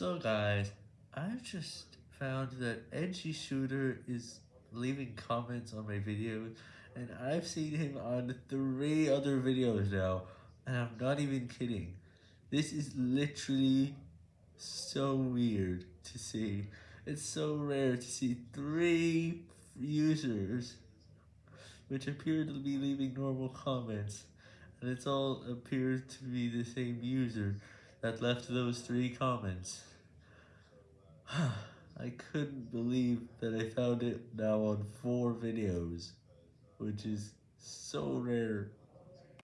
So guys, I've just found that Edgy Shooter is leaving comments on my videos, and I've seen him on three other videos now, and I'm not even kidding. This is literally so weird to see. It's so rare to see three users which appear to be leaving normal comments, and it's all appears to be the same user that left those three comments. I couldn't believe that I found it now on four videos, which is so rare.